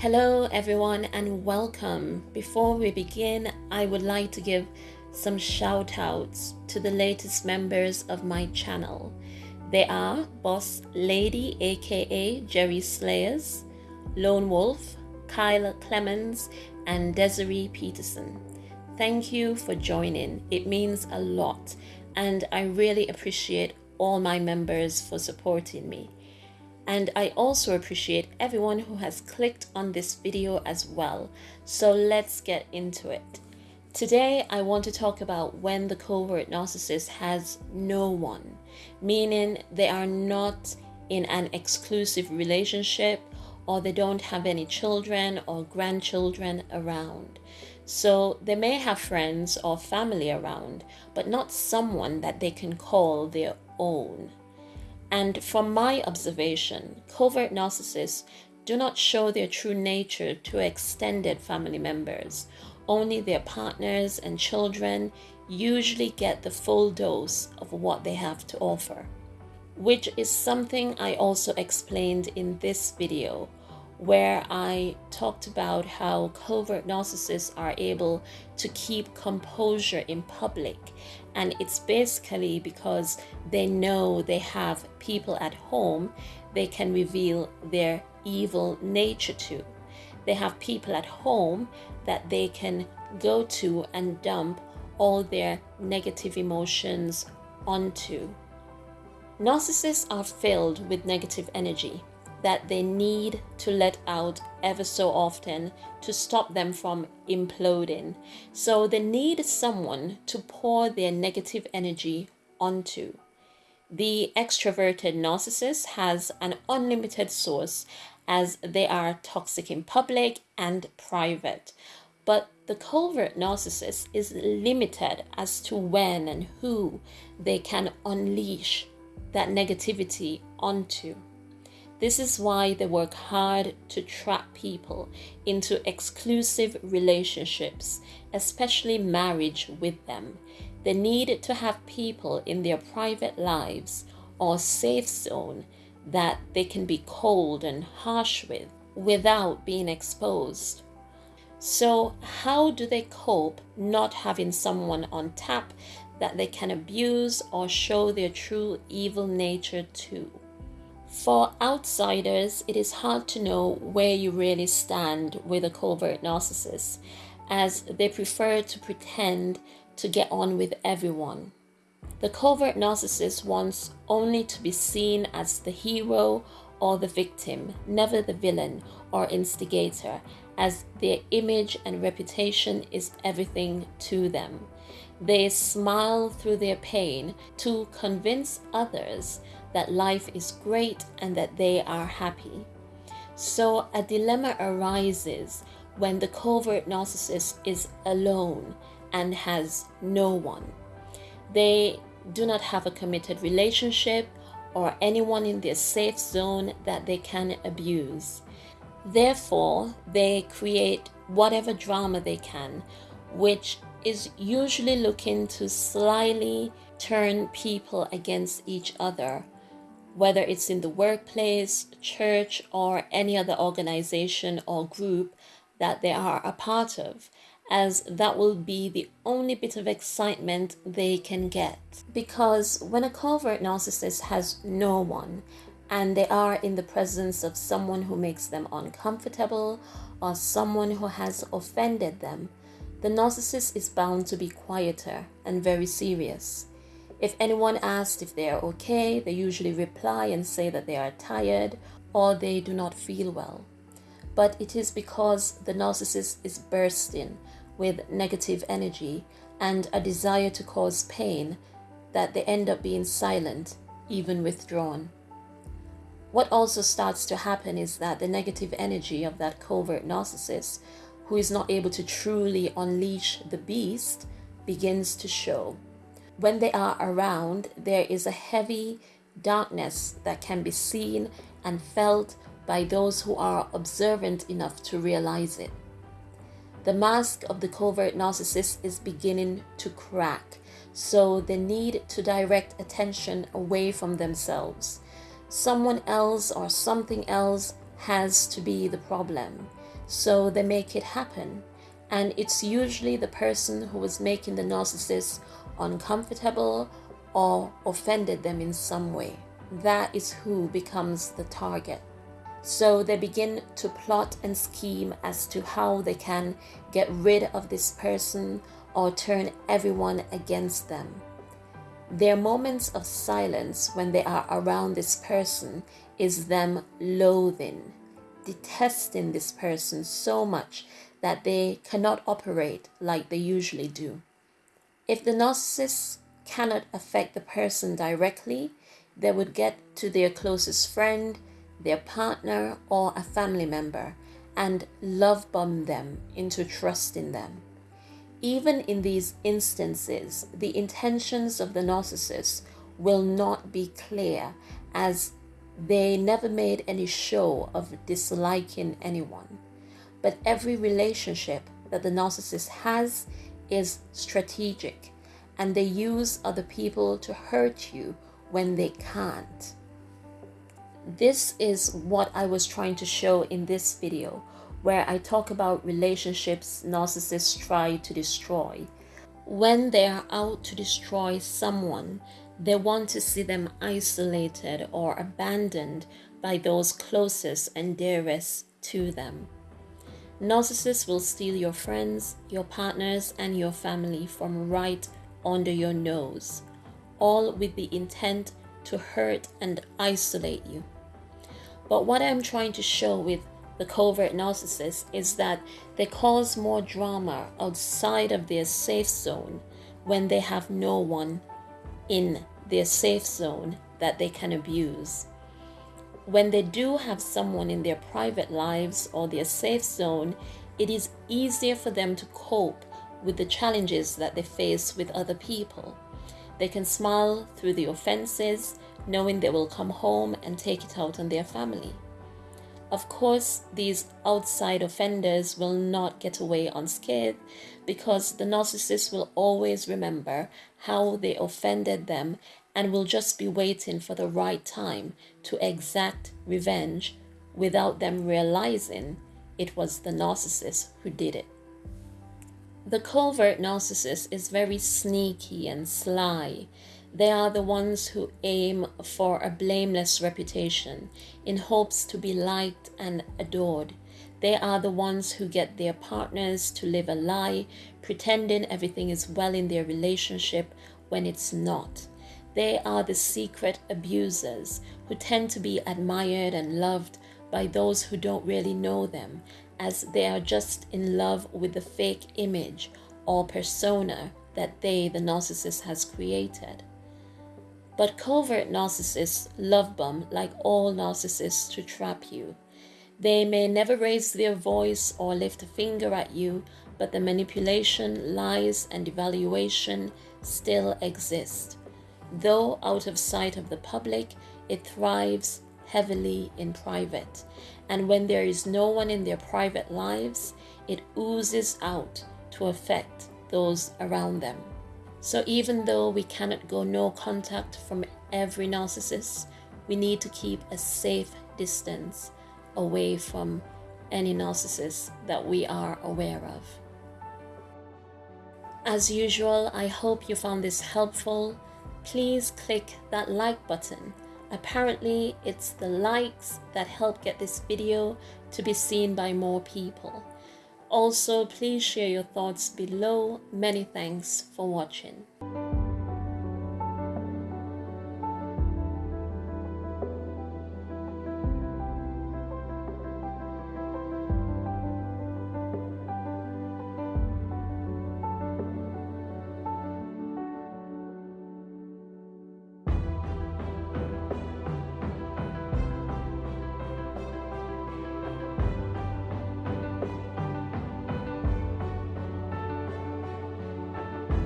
Hello, everyone, and welcome. Before we begin, I would like to give some shout outs to the latest members of my channel. They are Boss Lady, aka Jerry Slayers, Lone Wolf, Kyle Clemens, and Desiree Peterson. Thank you for joining. It means a lot, and I really appreciate all my members for supporting me. And I also appreciate everyone who has clicked on this video as well. So let's get into it. Today, I want to talk about when the covert narcissist has no one, meaning they are not in an exclusive relationship or they don't have any children or grandchildren around. So they may have friends or family around, but not someone that they can call their own. And from my observation, covert narcissists do not show their true nature to extended family members. Only their partners and children usually get the full dose of what they have to offer, which is something I also explained in this video where I talked about how covert narcissists are able to keep composure in public. And it's basically because they know they have people at home they can reveal their evil nature to. They have people at home that they can go to and dump all their negative emotions onto. Narcissists are filled with negative energy that they need to let out ever so often to stop them from imploding. So they need someone to pour their negative energy onto. The extroverted narcissist has an unlimited source as they are toxic in public and private. But the covert narcissist is limited as to when and who they can unleash that negativity onto. This is why they work hard to trap people into exclusive relationships, especially marriage with them. They need to have people in their private lives or safe zone that they can be cold and harsh with without being exposed. So, how do they cope not having someone on tap that they can abuse or show their true evil nature to? For outsiders, it is hard to know where you really stand with a covert narcissist, as they prefer to pretend to get on with everyone. The covert narcissist wants only to be seen as the hero or the victim, never the villain or instigator, as their image and reputation is everything to them. They smile through their pain to convince others that life is great and that they are happy. So a dilemma arises when the covert narcissist is alone and has no one. They do not have a committed relationship or anyone in their safe zone that they can abuse. Therefore, they create whatever drama they can, which is usually looking to slyly turn people against each other whether it's in the workplace, church, or any other organization or group that they are a part of, as that will be the only bit of excitement they can get. Because when a covert narcissist has no one, and they are in the presence of someone who makes them uncomfortable or someone who has offended them, the narcissist is bound to be quieter and very serious. If anyone asks if they are okay, they usually reply and say that they are tired or they do not feel well. But it is because the narcissist is bursting with negative energy and a desire to cause pain that they end up being silent, even withdrawn. What also starts to happen is that the negative energy of that covert narcissist, who is not able to truly unleash the beast, begins to show when they are around, there is a heavy darkness that can be seen and felt by those who are observant enough to realize it. The mask of the covert narcissist is beginning to crack, so they need to direct attention away from themselves. Someone else or something else has to be the problem. So they make it happen. And it's usually the person who was making the narcissist uncomfortable or offended them in some way. That is who becomes the target. So they begin to plot and scheme as to how they can get rid of this person or turn everyone against them. Their moments of silence when they are around this person is them loathing, detesting this person so much that they cannot operate like they usually do. If the narcissist cannot affect the person directly, they would get to their closest friend, their partner, or a family member and love bomb them into trusting them. Even in these instances, the intentions of the narcissist will not be clear as they never made any show of disliking anyone. But every relationship that the narcissist has is strategic and they use other people to hurt you when they can't. This is what I was trying to show in this video where I talk about relationships narcissists try to destroy. When they are out to destroy someone, they want to see them isolated or abandoned by those closest and dearest to them. Narcissists will steal your friends, your partners, and your family from right under your nose, all with the intent to hurt and isolate you. But what I'm trying to show with the covert narcissist is that they cause more drama outside of their safe zone when they have no one in their safe zone that they can abuse when they do have someone in their private lives or their safe zone, it is easier for them to cope with the challenges that they face with other people. They can smile through the offenses, knowing they will come home and take it out on their family. Of course, these outside offenders will not get away unscathed because the narcissist will always remember how they offended them and will just be waiting for the right time to exact revenge without them realizing it was the narcissist who did it. The covert narcissist is very sneaky and sly. They are the ones who aim for a blameless reputation in hopes to be liked and adored. They are the ones who get their partners to live a lie, pretending everything is well in their relationship when it's not. They are the secret abusers who tend to be admired and loved by those who don't really know them, as they are just in love with the fake image or persona that they, the narcissist, has created. But covert narcissists love bomb like all narcissists to trap you. They may never raise their voice or lift a finger at you, but the manipulation, lies, and devaluation still exist. Though out of sight of the public, it thrives heavily in private. And when there is no one in their private lives, it oozes out to affect those around them. So even though we cannot go no contact from every narcissist, we need to keep a safe distance away from any narcissist that we are aware of. As usual, I hope you found this helpful please click that like button. Apparently, it's the likes that help get this video to be seen by more people. Also, please share your thoughts below. Many thanks for watching.